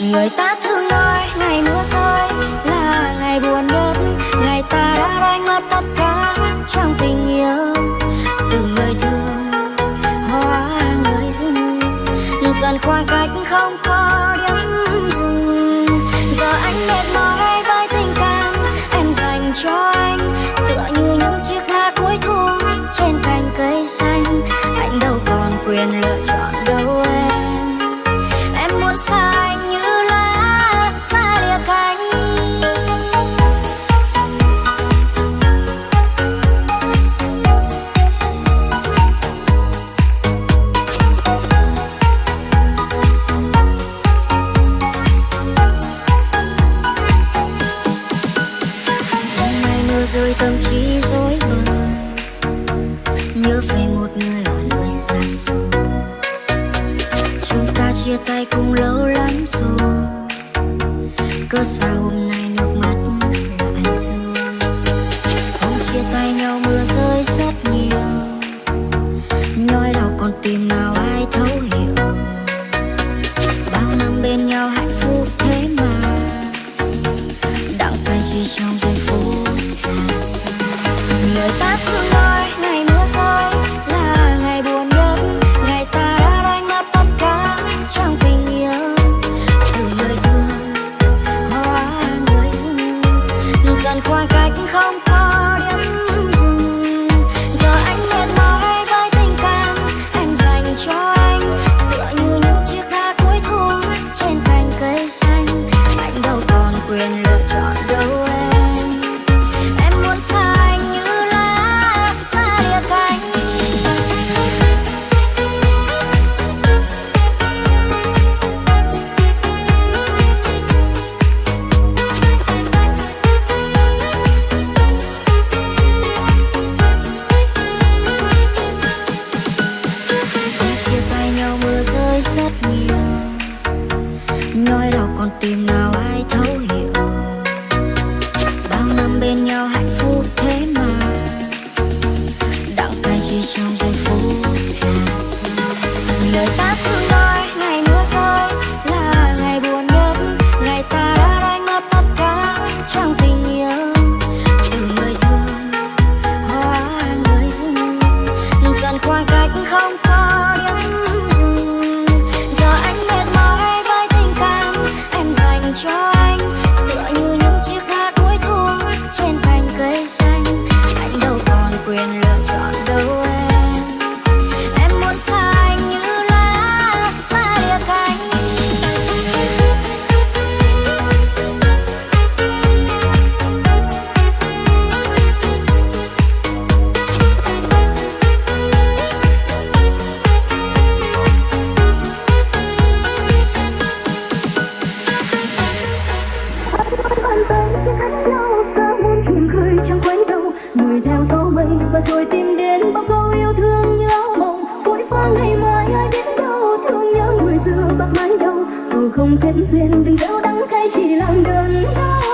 người ta thường nói ngày mưa rơi, là ngày buồn nhất. Ngày ta đã đánh mất tất cả trong tình yêu. Từ người thương, hóa người dưng dần khoảng cách không có điểm dừng. Giờ anh mệt mỏi với tình cảm em dành cho anh. Tựa như những chiếc lá cuối thu trên cành cây xanh. Anh đâu còn quyền lựa chọn trong giây phút là xa. người ta thường nói cách không có Tìm nào ai thấu hiểu. Bao năm bên nhau hạnh phúc thế mà, Đặng tay chỉ trong giây phút. Lời ta quyền lựa chọn rồi tìm đến bao câu yêu thương nhớ mong, mộng. Vội vã ngày mai ai biết đâu thương nhớ người xưa bạc mái đầu. Dù không kết duyên tình dẫu đắng cay chỉ làm đơn đau.